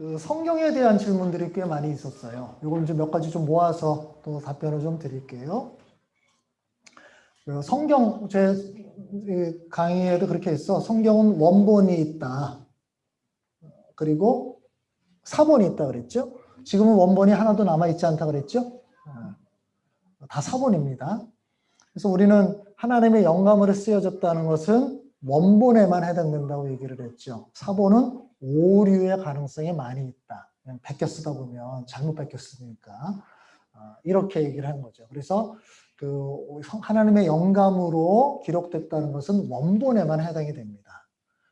그 성경에 대한 질문들이 꽤 많이 있었어요. 이걸 이제 몇 가지 좀 모아서 또 답변을 좀 드릴게요. 그 성경 제 강의에도 그렇게 했어. 성경은 원본이 있다. 그리고 사본이 있다 그랬죠. 지금은 원본이 하나도 남아 있지 않다 그랬죠. 어, 다 사본입니다. 그래서 우리는 하나님의 영감으로 쓰여졌다는 것은 원본에만 해당된다고 얘기를 했죠. 사본은 오류의 가능성이 많이 있다. 베껴 쓰다 보면 잘못 베껴 쓰니까 어, 이렇게 얘기를 한 거죠. 그래서 그 하나님의 영감으로 기록됐다는 것은 원본에만 해당이 됩니다.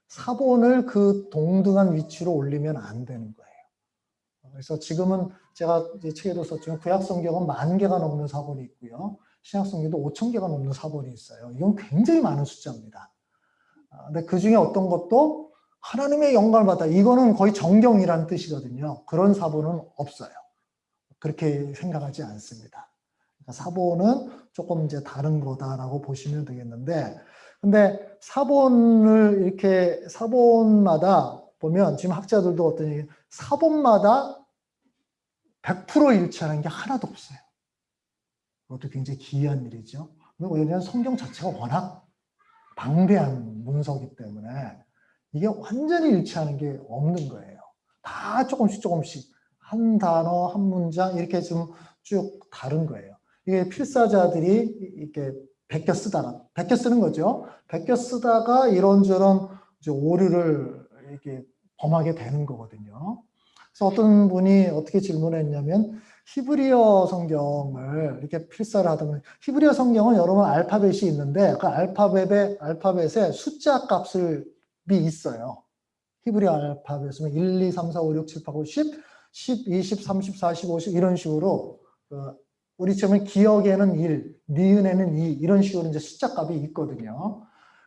사본을 그 동등한 위치로 올리면 안 되는 거예요. 그래서 지금은 제가 책에도 썼지만 구약 성경은 만 개가 넘는 사본이 있고요. 신약 성경도 5천 개가 넘는 사본이 있어요. 이건 굉장히 많은 숫자입니다. 아, 근데 그 중에 어떤 것도 하나님의 영감을 받다. 이거는 거의 정경이라는 뜻이거든요. 그런 사본은 없어요. 그렇게 생각하지 않습니다. 그러니까 사본은 조금 이제 다른 거다라고 보시면 되겠는데, 근데 사본을 이렇게 사본마다 보면 지금 학자들도 어떤 얘기, 사본마다 100% 일치하는 게 하나도 없어요. 그것도 굉장히 기이한 일이죠. 왜냐하면 성경 자체가 워낙 방대한 문서기 때문에 이게 완전히 일치하는 게 없는 거예요. 다 조금씩 조금씩 한 단어, 한 문장 이렇게 좀 쭉 다른 거예요. 이게 필사자들이 이렇게 베껴 쓰다가 베껴 쓰는 거죠. 베껴 쓰다가 이런저런 오류를 이렇게 범하게 되는 거거든요. 그래서 어떤 분이 어떻게 질문했냐면 히브리어 성경을 이렇게 필사를 하다 보면 히브리어 성경은 여러분 알파벳이 있는데 그 알파벳에 알파벳에 숫자 값을 있어요. 히브리어 알파벳은 1, 2, 3, 4, 5, 6, 7, 8, 9, 10, 10, 20, 30, 40, 50 이런 식으로 그 우리처럼 기억에는 1, 니은에는 2 이런 식으로 이제 숫자 값이 있거든요.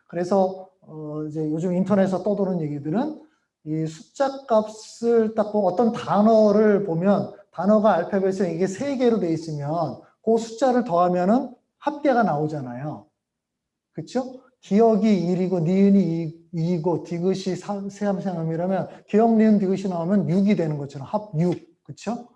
그래서 어 이제 요즘 인터넷에서 떠도는 얘기들은 이 숫자 값을 딱 보고 어떤 단어를 보면 단어가 알파벳에 이게 세 개로 돼 있으면 그 숫자를 더하면 은 합계가 나오잖아요. 그렇죠? 기억이 1이고 니은이 2이고 디귿이 세함생함이라면 기억, 니은, 디귿이 나오면 6이 되는 것처럼 합 6. 그렇죠?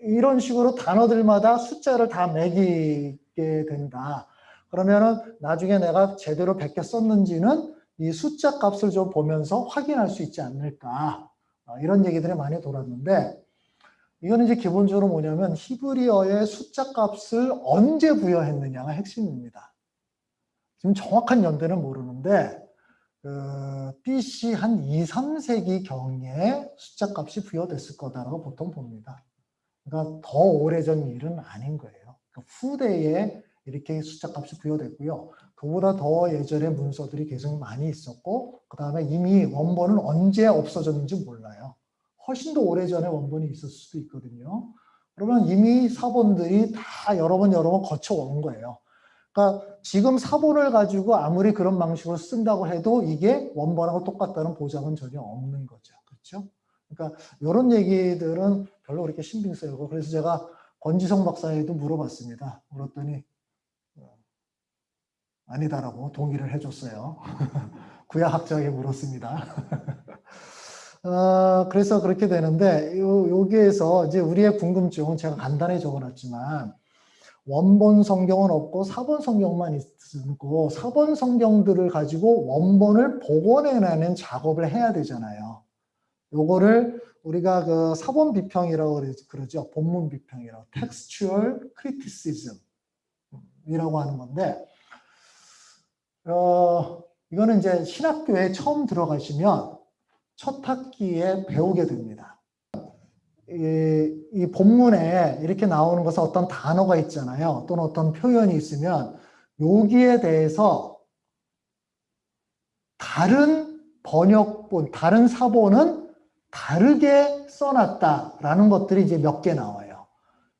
이런 식으로 단어들마다 숫자를 다 매기게 된다. 그러면은 나중에 내가 제대로 베껴 썼는지는 이 숫자 값을 좀 보면서 확인할 수 있지 않을까. 어, 이런 얘기들이 많이 돌았는데 이거는 이제 기본적으로 뭐냐면 히브리어의 숫자 값을 언제 부여했느냐가 핵심입니다. 지금 정확한 연대는 모르는데 그 BC 한 2, 3세기 경에 숫자 값이 부여됐을 거다라고 보통 봅니다. 그러니까 더 오래전 일은 아닌 거예요. 그러니까 후대에 이렇게 숫자 값이 부여됐고요. 그보다 더 예전에 문서들이 계속 많이 있었고 그 다음에 이미 원본은 언제 없어졌는지 몰라요. 훨씬 더 오래전에 원본이 있을 수도 있거든요. 그러면 이미 사본들이 다 여러 번 여러 번 거쳐온 거예요. 그러니까 지금 사본을 가지고 아무리 그런 방식으로 쓴다고 해도 이게 원본하고 똑같다는 보장은 전혀 없는 거죠. 그렇죠? 그러니까 이런 얘기들은 별로 그렇게 신빙 쓰이고 그래서 제가 권지성 박사에도 물어봤습니다. 물었더니 어, 아니다라고 동의를 해줬어요. 구약학자에게 물었습니다. 어, 그래서 그렇게 되는데 요, 여기에서 이제 우리의 궁금증은 제가 간단히 적어놨지만 원본 성경은 없고 사본 성경만 있고 사본 성경들을 가지고 원본을 복원해내는 작업을 해야 되잖아요. 요거를 우리가 그 사본 비평이라고 그러죠. 본문 비평이라고 textual criticism이라고 하는 건데 어, 이거는 이제 신학교에 처음 들어가시면 첫 학기에 배우게 됩니다. 이, 이 본문에 이렇게 나오는 것은 어떤 단어가 있잖아요. 또는 어떤 표현이 있으면 여기에 대해서 다른 번역본, 다른 사본은 다르게 써놨다라는 것들이 이제 몇 개 나와요.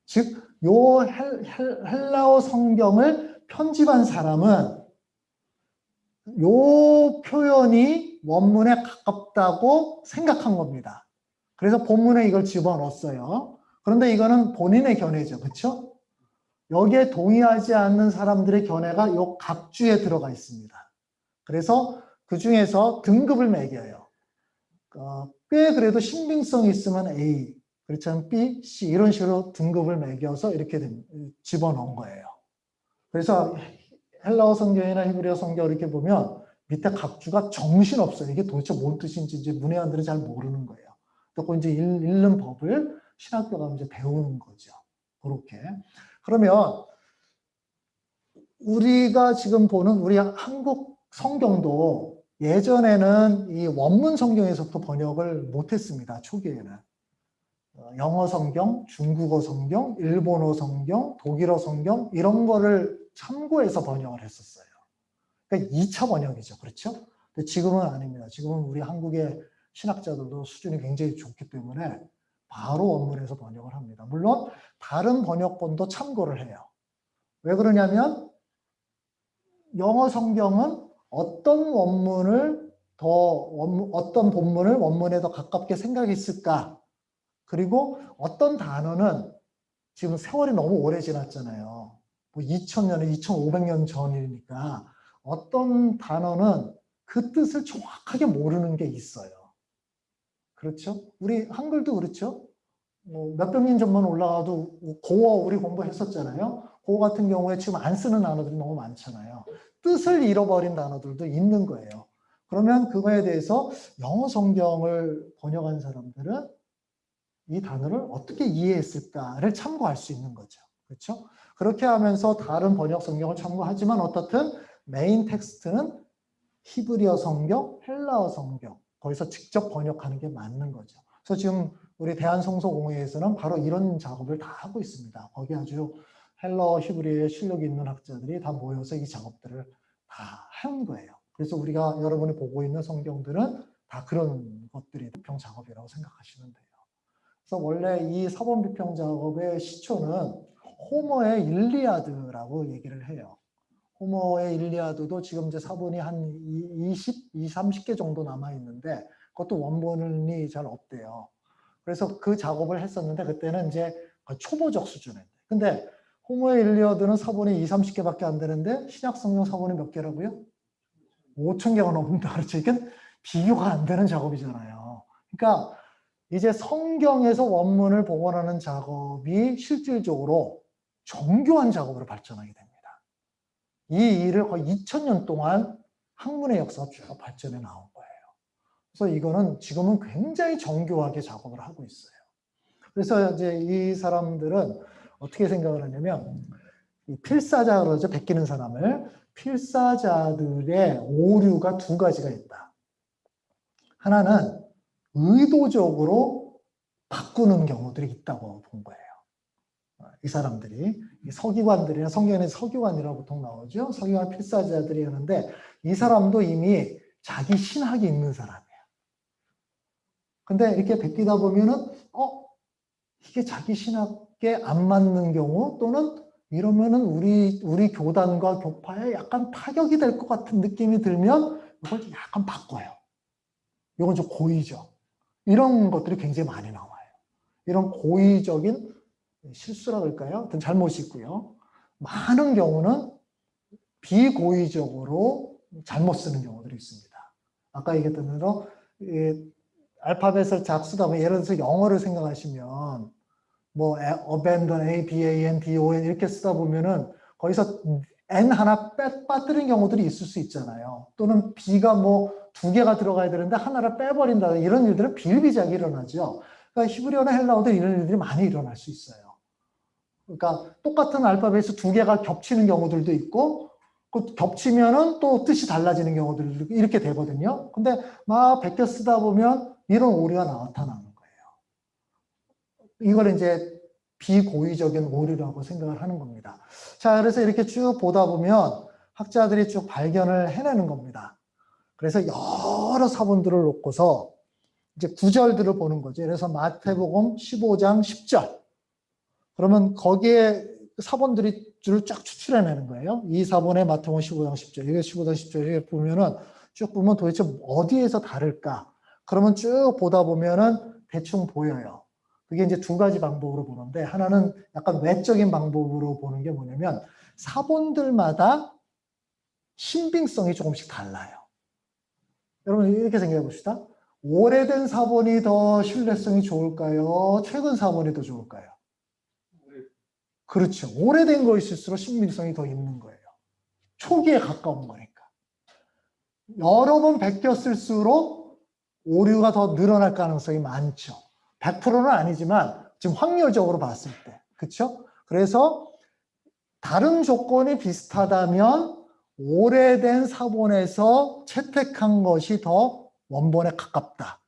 즉, 요 헬라어 성경을 편집한 사람은 요 표현이 원문에 가깝다고 생각한 겁니다. 그래서 본문에 이걸 집어넣었어요. 그런데 이거는 본인의 견해죠. 그렇죠? 여기에 동의하지 않는 사람들의 견해가 요 각주에 들어가 있습니다. 그래서 그 중에서 등급을 매겨요. 어, 꽤 그래도 신빙성이 있으면 A, 그렇지 않으면 B, C 이런 식으로 등급을 매겨서 이렇게 된- 집어넣은 거예요. 그래서 헬라어 성경이나 히브리어 성경 이렇게 보면 밑에 각주가 정신없어요. 이게 도대체 뭔 뜻인지 이제 문외한들은 잘 모르는 거예요. 그리고 이제 읽- 읽는 법을 신학교 가면 이제 배우는 거죠. 그렇게. 그러면 우리가 지금 보는 우리 한국 성경도 예전에는 이 원문 성경에서부터 번역을 못했습니다. 초기에는. 어, 영어 성경, 중국어 성경, 일본어 성경, 독일어 성경 이런 거를 참고해서 번역을 했었어요. 그러니까 2차 번역이죠. 그렇죠? 근데 지금은 아닙니다. 지금은 우리 한국의 신학자들도 수준이 굉장히 좋기 때문에 바로 원문에서 번역을 합니다. 물론 다른 번역본도 참고를 해요. 왜 그러냐면 영어 성경은 어떤 원문을 더 원문- 어떤 본문을 원문에 더 가깝게 생각했을까? 그리고 어떤 단어는 지금 세월이 너무 오래 지났잖아요. 뭐 2000년에 2500년 전이니까 어떤 단어는 그 뜻을 정확하게 모르는 게 있어요. 그렇죠? 우리 한글도 그렇죠? 뭐 몇백 년 전만 올라가도 고어 우리 공부했었잖아요. 고어 같은 경우에 지금 안 쓰는 단어들이 너무 많잖아요. 뜻을 잃어버린 단어들도 있는 거예요. 그러면 그거에 대해서 영어 성경을 번역한 사람들은 이 단어를 어떻게 이해했을까를 참고할 수 있는 거죠. 그렇죠? 그렇게 하면서 다른 번역 성경을 참고하지만 어떻든 main text는 히브리어 성경, 헬라어 성경 거기서 직접 번역하는 게 맞는 거죠. 그래서 지금 우리 대한성서공회에서는 바로 이런 작업을 다 하고 있습니다. 거기 아주 헬라어, 히브리어에 실력이 있는 학자들이 다 모여서 이 작업들을 다 한 거예요. 그래서 우리가 여러분이 보고 있는 성경들은 다 그런 것들이 비평 작업이라고 생각하시면 돼요. 그래서 원래 이 사본 비평 작업의 시초는 호머의 일리아드라고 얘기를 해요. 호머의 일리아드도 지금 이제 사본이 한 20, 20, 30개 정도 남아 있는데 그것도 원본이 잘 없대요. 그래서 그 작업을 했었는데 그때는 이제 거의 초보적 수준에. 근데 호모의 일리어드는 사본이 2, 30개밖에 안 되는데 신약 성경 사본이 몇 개라고요? 5천 개가 넘는다. 그렇죠. 이건 비교가 안 되는 작업이잖아요. 그러니까 이제 성경에서 원문을 복원하는 작업이 실질적으로 정교한 작업으로 발전하게 됩니다. 이 일을 거의 2000년 동안 학문의 역사가 쭉 발전해 나온 거예요. 그래서 이거는 지금은 굉장히 정교하게 작업을 하고 있어요. 그래서 이제 이 사람들은 어떻게 생각을 하냐면 이 필사자 그러죠. 베끼는 사람을 필사자들의 오류가 두 가지가 있다. 하나는 의도적으로 바꾸는 경우들이 있다고 본 거예요. 이 사람들이 이 서기관들이나 성경에 서기관이라고 보통 나오죠. 서기관 필사자들이 하는데 이 사람도 이미 자기 신학이 있는 사람이에요. 근데 이렇게 베끼다 보면은 어 이게 자기 신학에 안 맞는 경우 또는 이러면은 우리 우리 교단과 교파에 약간 타격이 될 것 같은 느낌이 들면 이걸 약간 바꿔요. 이건 좀 고의죠. 이런 것들이 굉장히 많이 나와요. 이런 고의적인 실수라 그럴까요? 어떤 잘못이 있고요. 많은 경우는 비고의적으로 잘못 쓰는 경우들이 있습니다. 아까 얘기했던 대로 알파벳을 작쓰다 보면 예를 들어서 영어를 생각하시면 뭐 abandon, a, b, a, n, d, o, n 이렇게 쓰다 보면은 거기서 n 하나 빼 빠뜨린 경우들이 있을 수 있잖아요. 또는 b가 뭐 두 개가 들어가야 되는데 하나를 빼버린다 이런 일들은 비일비재하게 일어나죠. 그러니까 히브리어나 헬라어도 이런 일들이 많이 일어날 수 있어요. 그러니까 똑같은 알파벳이 두 개가 겹치는 경우들도 있고 그 겹치면은 또 뜻이 달라지는 경우들도 이렇게 되거든요. 근데 막 베껴 쓰다 보면 이런 오류가 나타나는 거예요. 이걸 이제 비고의적인 오류라고 생각을 하는 겁니다. 자, 그래서 이렇게 쭉 보다 보면 학자들이 쭉 발견을 해내는 겁니다. 그래서 여러 사본들을 놓고서 이제 구절들을 보는 거죠. 그래서 마태복음 15장 10절. 그러면 거기에 사본들이 줄을 쫙 추출해내는 거예요. 이 사본의 마태복음 15장 10절. 이게 15장 10절에 보면은 쭉 보면 도대체 어디에서 다를까? 그러면 쭉 보다 보면은 대충 보여요. 그게 이제 두 가지 방법으로 보는데 하나는 약간 외적인 방법으로 보는 게 뭐냐면 사본들마다 신빙성이 조금씩 달라요. 여러분 이렇게 생각해 봅시다. 오래된 사본이 더 신뢰성이 좋을까요? 최근 사본이 더 좋을까요? 그렇죠. 오래된 것일수록 신빙성이 더 있는 거예요. 초기에 가까운 거니까. 여러 번 베꼈을수록 오류가 더 늘어날 가능성이 많죠. 100%는 아니지만 지금 확률적으로 봤을 때. 그렇죠? 그래서 다른 조건이 비슷하다면 오래된 사본에서 채택한 것이 더 원본에 가깝다.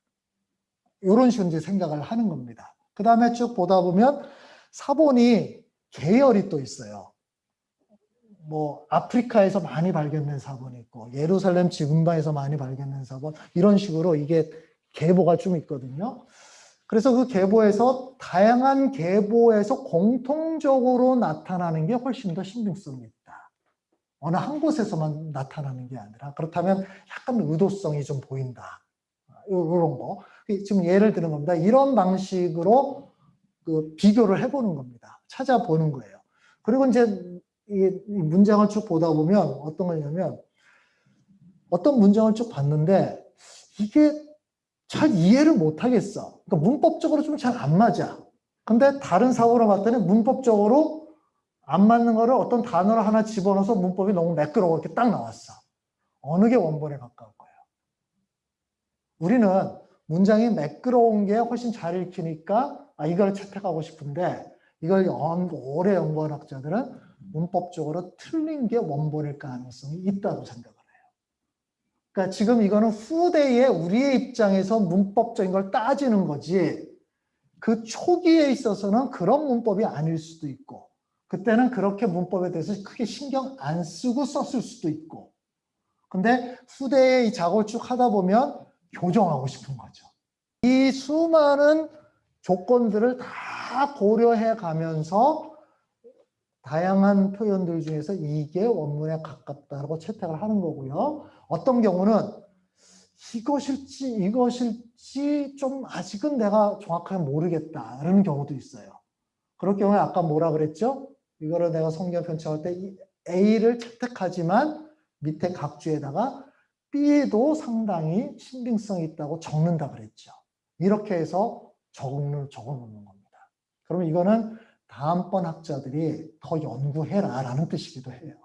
이런 식으로 생각을 하는 겁니다. 그 다음에 쭉 보다 보면 사본이 계열이 또 있어요. 뭐 아프리카에서 많이 발견된 사본이 있고 예루살렘 지금바에서 많이 발견된 사본 이런 식으로 이게 계보가 좀 있거든요. 그래서 그 계보에서 다양한 계보에서 공통적으로 나타나는 게 훨씬 더 신빙성이 있다. 어느 한 곳에서만 나타나는 게 아니라 그렇다면 약간 의도성이 좀 보인다. 이런 거. 지금 예를 드는 겁니다. 이런 방식으로 그 비교를 해보는 겁니다. 찾아보는 거예요. 그리고 이제 이 문장을 쭉 보다 보면 어떤 거냐면 어떤 문장을 쭉 봤는데 이게 잘 이해를 못 하겠어. 그러니까 문법적으로 좀 잘 안 맞아. 근데 다른 사고로 봤더니 문법적으로 안 맞는 거를 어떤 단어를 하나 집어넣어서 문법이 너무 매끄러워 이렇게 딱 나왔어. 어느 게 원본에 가까울 거예요? 우리는 문장이 매끄러운 게 훨씬 잘 읽히니까 아, 이걸 채택하고 싶은데 이걸 연, 오래 연구한 학자들은 문법적으로 틀린 게 원본일 가능성이 있다고 생각을 해요. 그러니까 지금 이거는 후대에 우리의 입장에서 문법적인 걸 따지는 거지 그 초기에 있어서는 그런 문법이 아닐 수도 있고 그때는 그렇게 문법에 대해서 크게 신경 안 쓰고 썼을 수도 있고 근데 후대에 이쭉 하다 보면 교정하고 싶은 거죠. 이 수많은 조건들을 다 고려해 가면서 다양한 표현들 중에서 이게 원문에 가깝다고 채택을 하는 거고요. 어떤 경우는 이것일지 이것일지 좀 아직은 내가 정확하게 모르겠다라는 경우도 있어요. 그럴 경우에 아까 뭐라 그랬죠? 이거를 내가 성경 편찬할 때 A를 채택하지만 밑에 각주에다가 B에도 상당히 신빙성이 있다고 적는다 그랬죠. 이렇게 해서 적어, 적어 놓는 겁니다. 그러면 이거는 다음번 학자들이 더 연구해라 라는 뜻이기도 해요.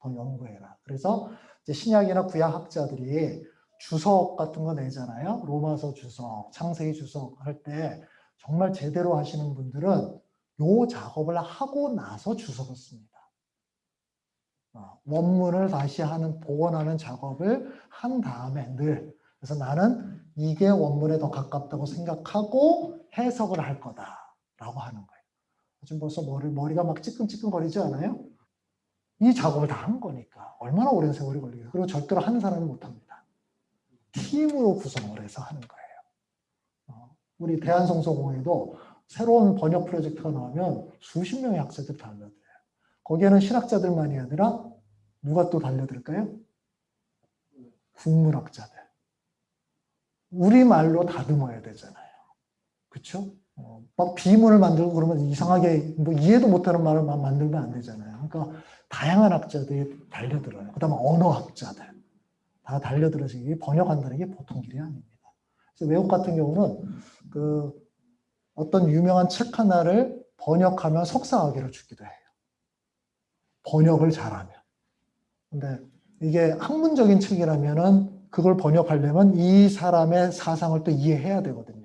더 연구해라. 그래서 신약이나 구약 학자들이 주석 같은 거 내잖아요. 로마서 주석, 창세기 주석 할 때 정말 제대로 하시는 분들은 요 작업을 하고 나서 주석을 씁니다. 어, 원문을 다시 하는, 복원하는 작업을 한 다음에 늘 그래서 나는 이게 원문에 더 가깝다고 생각하고 해석을 할 거다 라고 하는 거예요. 지금 벌써 머리, 머리가 막 찌끈찌끈거리지 않아요? 이 작업을 다 한 거니까 얼마나 오랜 세월이 걸리겠어요. 그리고 절대로 하는 사람은 못합니다. 팀으로 구성을 해서 하는 거예요. 어, 우리 대한성서공회도 새로운 번역 프로젝트가 나오면 수십 명의 학자들이 달려들어요. 거기에는 신학자들만이 아니라 누가 또 달려들까요? 국문학자들. 우리말로 다듬어야 되잖아요. 그렇죠? 어, 막 비문을 만들고 그러면 이상하게 뭐 이해도 못하는 말을 막 만들면 안 되잖아요. 그러니까 다양한 학자들이 달려들어요. 그 다음에 언어학자들 다 달려들어서 이게 번역한다는 게 보통 일이 아닙니다. 그래서 외국 같은 경우는 그 어떤 유명한 책 하나를 번역하면 석사학위를 주기도 해요. 번역을 잘하면. 근데 이게 학문적인 책이라면은 그걸 번역하려면 이 사람의 사상을 또 이해해야 되거든요.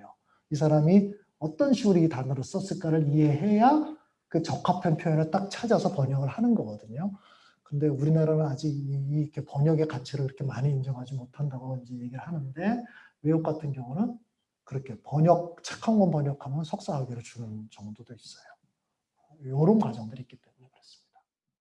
이 사람이 어떤 식으로 이 단어를 썼을까를 이해해야 그 적합한 표현을 딱 찾아서 번역을 하는 거거든요. 근데 우리나라는 아직 이, 렇게 번역의 가치를 그렇게 많이 인정하지 못한다고 이제 얘기를 하는데 외국 같은 경우는 그렇게 번역, 책한권 번역하면 석사 학위를 주는 정도도 있어요. 이런 과정들이 있기 때문에.